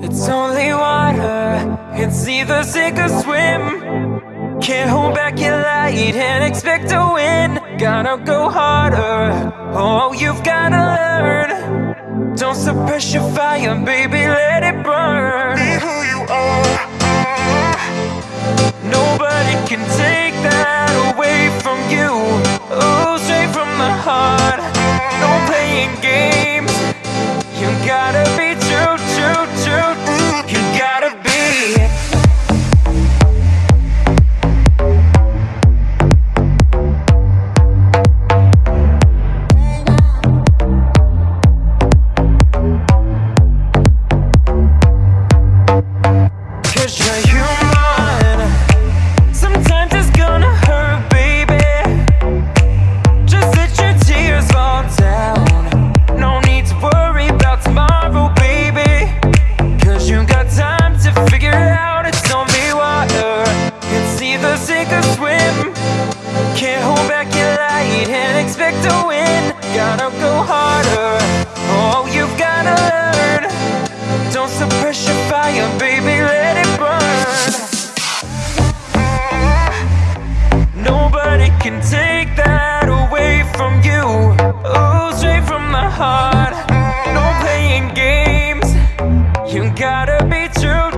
It's only water, it's either sink or swim. Can't hold back your light and expect to win. Gotta go harder, oh, you've gotta learn. Don't suppress your fire, baby, let it compete and expect to win. Gotta go harder, oh you've gotta learn. Don't suppress your fire baby, let it burn. Nobody can take that away from you. Oh, straight from the heart, no playing games. You gotta be true